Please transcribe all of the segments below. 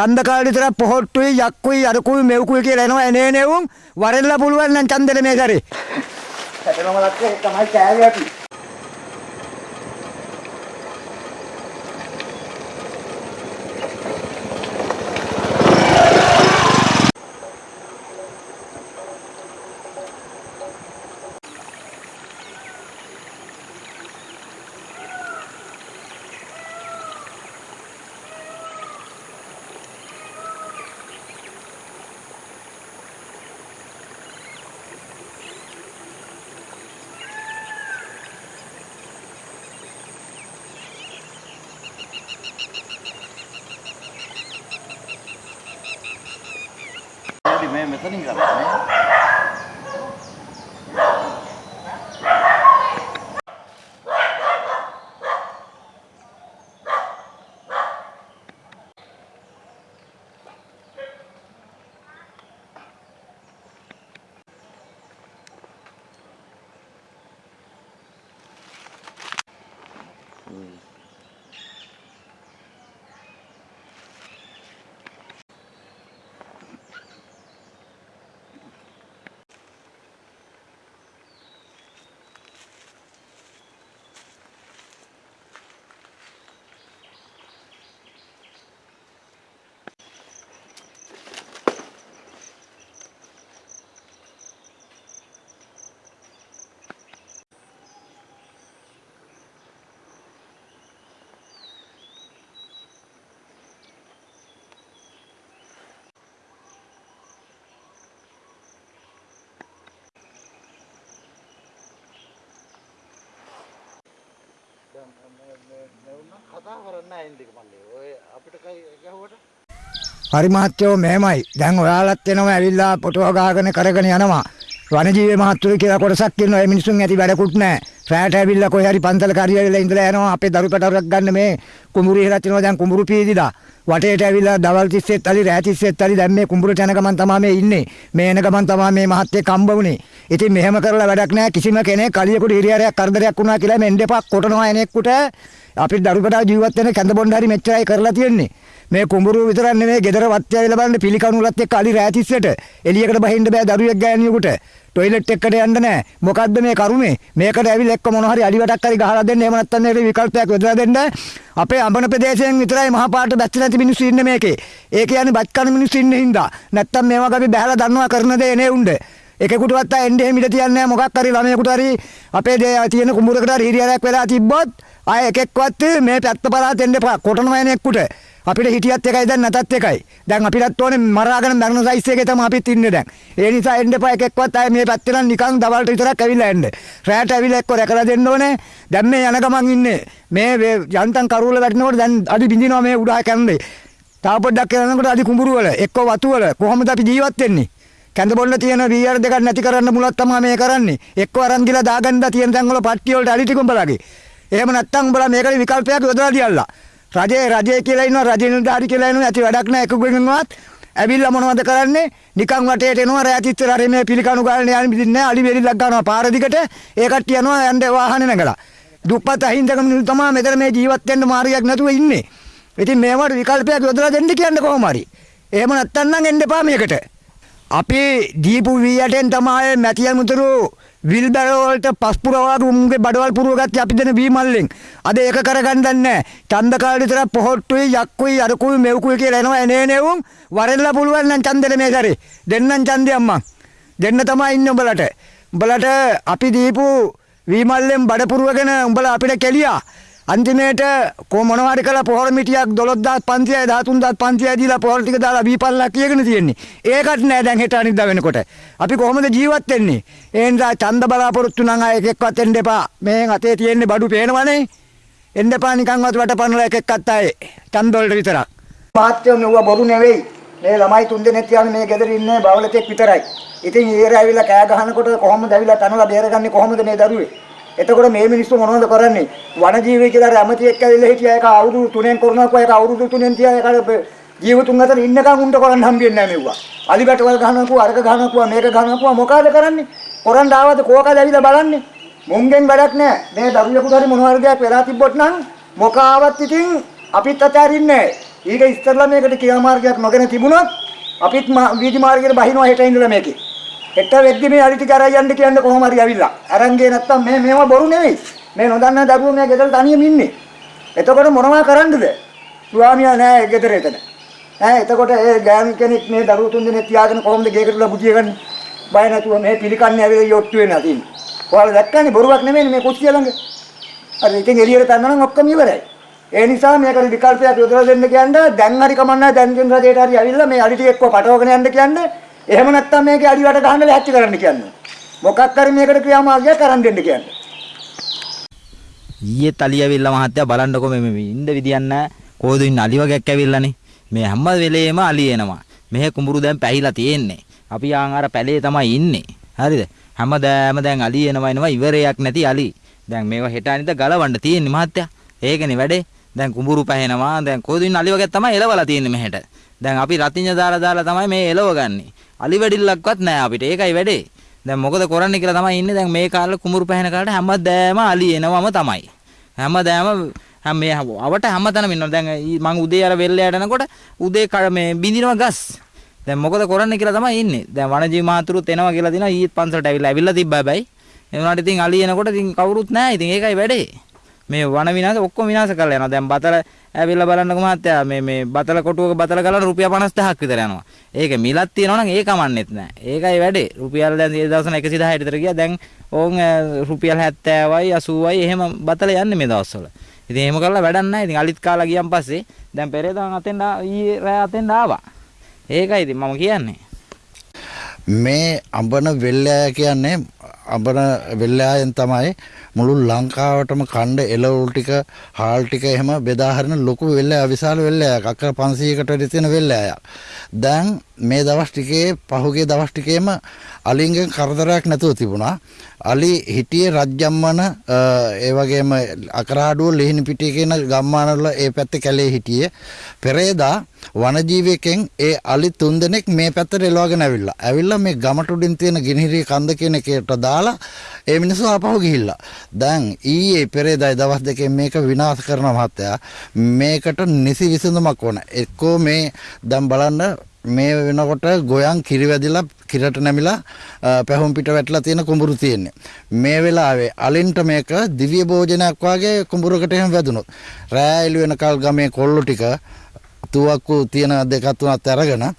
ඡන්ද කාලේ විතර පොහොට්ටුයි යක්කුයි අරකුයි මෙව්කුයි කියලා එනවා එනේ නෙවුම් වරෙල්ලා පුළුවන් නම් ඡන්දෙට මේ සැරේ. හැදෙනම ලක්කේ තමයි කෑවේ අපි. හරි මේ මෙතනින් කරන්නේ. කතා කරන්න නැහැ හරි මහත්තයෝ මෙහෙමයි. දැන් ඔයාලත් එනවා ඇවිල්ලා ෆොටෝ ගහගෙන කරගෙන යනවා. වනජීවී මහත්තුරු කියලා කොටසක් ඉන්නවා. ඒ මිනිසුන් ඇති වැඩකුත් නැහැ. රැට ඇවිල්ලා කොහේ හරි පන්සල කාර්යාලවල ඉඳලා යනවා. අපේ දරු පැටවරක් ගන්න මේ කුඹුරු ඉහළට යනවා. දැන් කුඹුරු පීදිලා. වටේට ඇවිල්ලා දවල් 30ත් අලි රෑ 30ත් අලි දැන් මේ කුඹුරට යන ගමන් තමයි මේ ඉන්නේ. මේ එන ගමන් තමයි මේ මහත්තයෙක් හම්බ වුනේ. ඉතින් මෙහෙම කරලා වැඩක් නැහැ. කිසිම කෙනෙක් කලියෙකුට හිරියරයක් කරදරයක් වුණා කියලා මෙන්න දෙපා කොටනවා එනෙක්කුට අපිට දරු පැටව ජීවත් වෙන කැඳ බොණ්ඩ හරි මෙච්චරයි කරලා තියෙන්නේ. මේ කුඹුරු විතරක් නෙමෙයි ගෙදර වත්තේ ඇවිල්ලා බලන්න පිළිකණුලත් එක්ක අලි රෑ 30ට එළියකට බහින්න බෑ දරුවෙක් ගෑණියෙකුට. ටොයිලට් එකකට යන්න නැහැ. මොකද්ද මේ කරුමේ? මේකට ඇවිල්ලා එක්ක මොන හරි අලි වැටක් හරි ගහලා දෙන්න. එහෙම නැත්නම් ඒකට විකල්පයක් යොදලා දෙන්න. අපේ අඹන ප්‍රදේශයෙන් විතරයි මහා පාට බැස්ස නැති මිනිස්සු ඉන්නේ මේකේ. ඒ කියන්නේ බත් කන මිනිස්සු ඉන්නේ හින්දා. නැත්නම් මේ වගේ අපි බහැලා දන්නවා කරන දේ නේ උණ්ඩ. එකෙකුටවත් එන්නේ එහෙම ඉඳ තියන්නේ නැහැ. මොකක් හරි ළමයෙකුට හරි අපේ දේ තියෙන කුඹුරකට හරි හිරියරයක් වෙලා තිබ්බොත් ආය එකෙක්වත් මේ පැත්ත පරාත එන්න එපා. කොටනවා එනෙක්කුට. අපිට හිටියත් එකයි දැන් නැතත් එකයි. දැන් අපිටත් ඕනේ මරාගෙන මරණ සයිස් එකේ තමයි අපිත් ඉන්නේ දැන්. ඒ නිසා එන්න එපා එකෙක්වත් ආයේ මේ පැත්තේ නම් නිකන් දවල්ට විතරක් ඇවිල්ලා එන්න. රැට ඇවිල්ලා එක්ක රැකලා දෙන්න ඕනේ. දැන් මේ යන ගමන් ඉන්නේ. මේ යන්තම් කරුවල වැටෙනකොට දැන් අඩි බින්දිනවා මේ උඩා කැන්නේ. තාව පොඩ්ඩක් යනකොට අඩි කුඹුරු වල එක්ක වතු වල කොහොමද අපි ජීවත් වෙන්නේ? කැඳ බොන්න තියෙන වීఆර් දෙකක් නැති කරන්න මුලක් තමයි මේ කරන්නේ. එක්ක අරන් ගිලා දාගන්න තියෙන තැන් වල පට්ටිය වලට අලි ටික උඹලාගේ. එහෙම නැත්තම් උඹලා මේකට විකල්පයක් යොදලා දියල්ලා. රජේ රජේ කියලා ඉන්නවා රජේ නිලධාරි කියලා ඉන්නවා ඇති වැඩක් නැහැ එකගෙනවත් ඇවිල්ලා මොනවද කරන්නේ? නිකන් වටේට එනවා රැතිච්ච රරේ මේ පිළිකණු ගාලන යන්නේ බින්දින්නේ නැහැ අලි වෙරිලක් ගන්නවා පාර දිගට. ඒ කට්ටිය යනවා යන්නේ වාහනේ නැගලා දුප්පත් අහිංසක මිනිස්සු තමයි මෙතන මේ ජීවත් වෙන්න මාර්ගයක් නැතුව ඉන්නේ. ඉතින් මේවට විකල්පයක් යොදලා දෙන්න කියන්නේ කොහොම හරි. එහෙම නැත්තම් නම් එන්න එපා මේකට. අපි දීපු වීයටෙන් තමයි මැතිය මුතුරු විල් බැරෝ වලට පස්පුර වාගේ උන්ගේ බඩවල් පුරව ගත්තේ අපි දෙන වී මල්ලෙන්. අද ඒක කරගන්න නැහැ. ඡන්ද කාලේ විතර පොහොට්ටුයි යක්කුයි අරකුයි මෙව්කුයි කියලා එනවා එනේ නෙවුම් වරෙල්ලා පුළුවන් නම් ඡන්දෙට මේ සැරේ. දෙන්නම් ඡන්දය අම්මා. දෙන්න තමයි ඉන්නේ උඹලට. උඹලට අපි දීපු වී මල්ලෙන් බඩ පුරවගෙන උඹලා අපිට කෙලියා. අන්තිමේට කො මොනවා හරි කළා පොහොර මිටියක් 12500යි 13500යි දීලා පොහොර ටික දාලා බීපල්ලා කියගෙන තියෙන්නේ. ඒකට නෑ දැන් හෙට අනිද්දා වෙනකොට. අපි කොහොමද ජීවත් වෙන්නේ? ඒ නිසා ඡන්ද බලාපොරොත්තු නම් ආ එකෙක්වත් එන්න එපා. මේන් අතේ තියෙන්නේ බඩු පේනවනේ. එන්න එපා නිකන්වත් වටපන්නලා එකෙක්වත් ආයේ. ඡන්ද වලට විතරක්. මාත්‍යෝ මෙව්ව බොරු නෙවෙයි. මේ ළමයි තුන් දෙනෙක් තියාගෙන මේ ගෙදර ඉන්නේ බවලතෙක් විතරයි. ඉතින් ඊර ඇවිල්ලා කෑ ගහනකොට කොහොමද ඇවිල්ලා තනලා බේරගන්නේ කොහොමද මේ දරුවේ? එතකොට මේ මිනිස්සු මොනවද කරන්නේ? වනජීවී කියලා රැමතියෙක් ඇවිල්ලා හිටියා ඒක අවුරුදු 3ෙන් කරනවා ඒක අවුරුදු 3ෙන් තියා ඒක ජීවතුන් අතර ඉන්නකම් උන්ට කරන්න හම්බෙන්නේ නැහැ මෙව්වා. අලි බැටවල් ගහනකුවා අරක ගහනකුවා මේක ගහනකුවා මොකද කරන්නේ? කරන් ආවද කෝකද ඇවිල්ලා බලන්නේ? මුංගෙන් වැඩක් නැහැ. මේ දරුවෙකුට හරි මොනවා හරි දෙයක් වෙලා තිබ්බොත් නම් මොකාවත් ඉතින් අපිත් අතරින්නේ නැහැ. ඊට ඉස්සෙල්ලා මේකට ක්‍රියාමාර්ගයක් නොගෙන තිබුණොත් අපිත් මා- වීදි මාර්ගයට බහිනවා හෙට ඉඳලා මේකේ. හෙට වෙද්දි මේ අලි ටික අරන් යන්න කියන්නේ කොහොම හරි ඇවිල්ලා. අරන් ගියේ නැත්තම් මේ මේව බොරු නෙවෙයි. මේ නොදන්නා දරුවෝ මේ ගෙදර තනියම ඉන්නේ. එතකොට මොනවා කරන්නද? ස්වාමියා නෑ ගෙදර එතන. ඈ එතකොට ඒ ගෑනු කෙනෙක් මේ දරුවෝ තුන් දෙනෙක් තියාගෙන කොහොමද ගේකටලා බුදිය ගන්නේ? බය නැතුව මේ පිළිකන්නේ ඇවිල්ලා යොට්ටු වෙනවා තියෙන්නේ. ඔයාලා දැක්කනේ බොරුවක් නෙමෙයි මේ කුස්සිය ළඟ. අර ඉතින් එළියට තන්න නම් ඔක්කොම ඉවරයි. ඒ නිසා මේකට විකල්පයක් යොදලා දෙන්න කියන්නේ දැන් හරි කමන්නේ දැන් දෙන රටේට හරි ඇවිල්ලා මේ අඩි ටික එක්ක පටවගෙන යන්න කියන්නේ. එහෙම නැත්නම් මේකේ අඩි වට ගහන්න ලැහැත්ති කරන්න කියන්නේ. මොකක් හරි මේකට ක්‍රියාමාර්ගයක් කරන් දෙන්න කියන්නේ. ඊයේ තලි ඇවිල්ලා මහත්තයා බලන්නකො මේ මේ ඉන්න විදියක් නැහැ. කොහෙද ඉන්න අලි වගේක් ඇවිල්ලානේ. මේ හැම වෙලේම අලි එනවා. මෙහෙ කුඹුරු දැන් පැහිලා තියෙන්නේ. අපි ආන් අර පැලේ තමයි ඉන්නේ. හරිද? හැමදාම දැන් අලි එනවා එනවා ඉවරයක් නැති අලි. දැන් මේවා හෙට අනිද්දා ගලවන්න තියෙන්නේ මහත්තයා. ඒකනේ වැඩේ. දැන් කුඹුරු පැහෙනවා. දැන් කොහෙද ඉන්න අලි වගේක් තමයි එලවලා තියෙන්නේ මෙහෙට. දැන් අපි රතිඤ්ඤ දාලා දාලා තමයි මේ එලවගන්නේ. අලි වැඩිල්ලක්වත් නැහැ අපිට. ඒකයි වැඩේ. දැන් මොකද කරන්නේ කියලා තමයි ඉන්නේ. දැන් මේ කාලේ කුඹුරු පැහෙන කාලේ හැමදාම අලි එනවම තමයි. හැමදාම හැම මේ අවට හැමතැනම ඉන්නවා. දැන් ඊ- මං උදේ අර වෙල්ලයට යනකොට උදේ කඩ මේ බින්දිනවා ගස්. දැන් මොකද කරන්නේ කියලා තමයි ඉන්නේ. දැන් වනජීවි මහතුරුත් එනවා කියලා දිනවා ඊත් පන්සලට ඇවිල්ලා ඇවිල්ලා තිබ්බා හැබැයි. ඒ වුණාට ඉතින් අලි එනකොට ඉතින් කවුරුත් නැහැ. ඉතින් ඒකයි වැඩේ. මේ වන විනාශ ඔක්කොම විනාශ කරලා යනවා. දැන් බතල ඇවිල්ලා බලන්නකො මහත්තයා මේ මේ බතල කොටුවක බතල ගලන රුපියල් 50000ක් විතර යනවා. ඒක මිලක් තියෙනවා නම් ඒක කමන්නෙත් නැහැ. ඒකයි වැඩේ. රුපියල් දැන් ඒ දවස්වල 110 විතර ගියා. දැන් ඕන් අ, රුපියල් 70යි 80යි එහෙම බතල යන්නේ මේ දවස්වල. ඉතින් එහෙම කරලා වැඩක් නැහැ. ඉතින් අලිත් කාලා ගියන් පස්සේ දැන් පෙරේදා අතෙන් ඊයේ රෑ අතෙන් ආවා. ඒකයි ඉතින් මම කියන්නේ. මේ අඹන වෙල්ලෑ කියන්නේ අඹන වෙල්ලෑයෙන් තමයි මුළු ලංකාවටම කණ්ඩ එළවලු ටික හාල් ටික එහෙම බෙදා හරින ලොකු වෙල්ලෑ විශාල වෙල්ලෑයක් අක්කර 500කට වැඩි තියෙන වෙල්ලෑයක්. දැන් මේ දවස් ටිකේ පහුගිය දවස් ටිකේම අලින්ගෙන් කරදරයක් නැතුව තිබුණා. අලි හිටියේ රජ්ජම්මන අ, ඒ වගේම අකරාඩුව ලිහිණි පිටිය කියන ගම්මානවල ඒ පැත්තේ කැලේ හිටියේ. පෙරේදා වනජීවිකෙන් ඒ අලි තුන්දෙනෙක් මේ පැත්තට එලවගෙන ඇවිල්ලා. ඇවිල්ලා මේ ගමට උඩින් තියෙන ගිනිහිරි කන්ද කියන එකට දාලා ඒ මිනිස්සු ආපහු ගිහිල්ලා. දැන් ඊයේ පෙරේදායි දවස් දෙකෙන් මේක විනාශ කරන මහත්තයා මේකට නිසි විසඳුමක් ඕන. එක්කෝ මේ දැන් බලන්න මේ වෙනකොට ගොයන් කිරි වැදිලා කිරට නැමිලා අ, පැහුම් පිට වැටලා තියෙන කුඹුරු තියෙන්නේ. මේ වෙලාවේ අලින්ට මේක දිව්‍ය භෝජනයක් වගේ කුඹුරකට එහෙම වැදුනොත් රෑ එළි වෙනකල් ගමේ කොල්ලෝ ටික තුවක්කු තියෙන දෙකක් තුනක් අරගෙන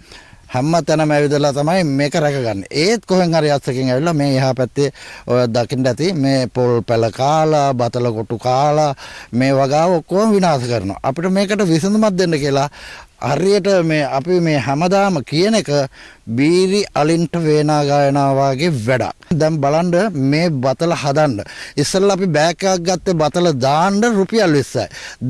හැම තැනම ඇවිදලා තමයි මේක රැකගන්නේ. ඒත් කොහෙන් හරි අස්සකින් ඇවිල්ලා මේ එහා පැත්තේ ඔය දකින්න ඇති මේ පොල් පැල කාලා, බතල කොටු කාලා මේ වගාව ඔක්කොම විනාශ කරනවා. අපිට මේකට විසඳුමක් දෙන්න කියලා හරියට මේ අපි මේ හැමදාම කියන එක බීරි අලින්ට වේනා ගායනා වගේ වැඩක්. දැන් බලන්න මේ බතල හදන්න. ඉස්සෙල්ලා අපි බෑග් එකක් ගත්තේ බතල දාන්න රුපියල් 20යි.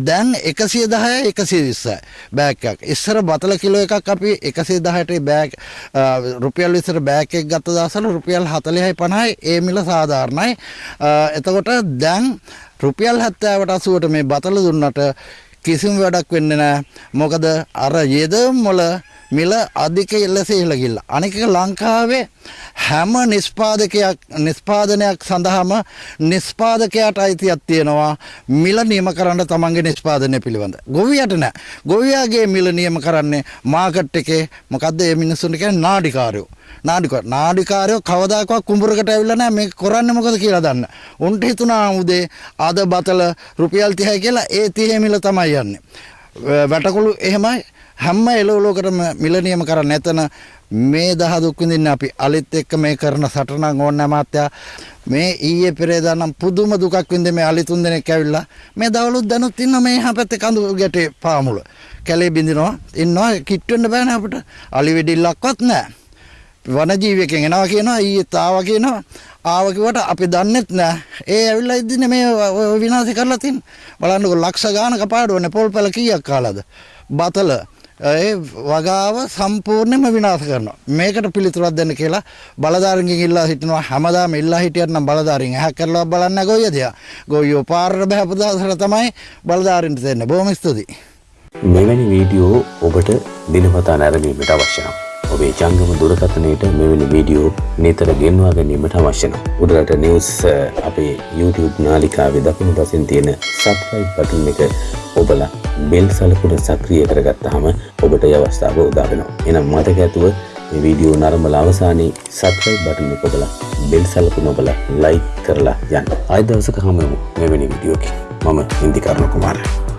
දැන් 110යි 120යි බෑග් එකක්. ඉස්සර බතල කිලෝ එකක් අපි 110ට බෑග් අ, රුපියල් 20ට බෑග් එකක් ගත්ත දවසල රුපියල් 40යි 50යි ඒ මිල සාධාරණයි. අ, එතකොට දැන් රුපියල් 70ට 80ට මේ බතල දුන්නට කිසිම වැඩක් වෙන්නේ නැහැ. මොකද අර යෙදම් වල මිල අධික ලෙස ඉහළ ගිල්ලා. අනික එක ලංකාවේ හැම නිෂ්පාදකයක් නිෂ්පාදනයක් සඳහාම නිෂ්පාදකයාට අයිතියක් තියෙනවා මිල නියම කරන්න තමන්ගේ නිෂ්පාදනය පිළිබඳ. ගොවියට නෑ. ගොවියාගේ මිල නියම කරන්නේ මාකට් එකේ මොකද්ද මේ මිනිස්සුන්ට කියන්නේ නාඩිකාරයෝ. නාඩිකාර නාඩිකාරයෝ කවදාකවත් කුඹරකට ඇවිල්ලා නැහැ මේක කරන්නේ මොකද කියලා දන්න. උන්ට හිතුණා උදේ අද බතල රුපියල් 30යි කියලා ඒ 30 මිල තමයි යන්නේ. වැ- වැටකුළු එහෙමයි හැම එළවලුවකටම මිල නියම කරන්න එතන මේ දහ දුක් විඳින්න අපි අලිත් එක්ක මේ කරන සටනක් ඕනේ මාත්‍යා. මේ ඊයේ පෙරේදා නම් පුදුම දුකක් විඳින්න මේ අලි තුන් දෙනෙක් ඇවිල්ලා මේ දවලුත් දැනුත් ඉන්න මේ එහා පැත්තේ කඳු ගැටේ පාමුල. කැලේ බින්දිනවා ඉන්නවා. කිට් වෙන්න බෑනේ අපිට. අලි වෙඩිල්ලක්වත් නැහැ වනජීවිකෙන් එනවා කියනවා. ඊයේත් ආවා කියනවා. ආව කිව්වට අපි දන්නෙත් නෑ. ඒ ඇවිල්ලා ඉදින්නේ මේ ඔය- ඔය විනාශ කරලා තින්. බලන්නකො ලක්ෂ ගානක පාඩුවනේ පොල් පැල කීයක් කාලාද? බතල. ඒ වගාව සම්පූර්ණයෙන්ම විනාශ කරනවා. මේකට පිළිතුරක් දෙන්න කියලා බලධාරීන්ගෙන් ඉල්ලා හිටිනවා හැමදාම ඉල්ලා හිටියත් නම් බලධාරීන් ඇහැ කරලා බලන්න ගොයියද ගොයියෝ පාරට බහැපු දවසට තමයි බලධාරීන්ට දෙන්නේ. බොහොම ස්තුතියි. මෙවැනි වීඩියෝ ඔබට දිනපතා නැරඹීමට අවශ්‍ය නම් ඔබේ ජංගම දුරකථනයට මෙවැනි වීඩියෝ නිතර ගෙන්වා ගැනීමට අවශ්‍යන. උඩරට නිවස් අපේ YouTube නාලිකාවේ දකුණු පසින් තියෙන සබ්ස්ක්‍රයිබ් බටන් එක ඔබලා බෙල් සලකුණ සක්‍රිය කරගත්තාම ඔබට ඒ අවස්ථාව උදා වෙනවා. එහෙනම් මතක ඇතුව මේ වීඩියෝ නරඹලා අවසානයේ සබ්ස්ක්‍රයිබ් බටන් එක ඔබලා බෙල් සලකුණ ඔබලා ලයික් කරලා යන්න. ආයෙ දවසක හමු වෙමු මෙවැනි වීඩියෝකින්. මම ඉන්දිකරණ කුමාරයා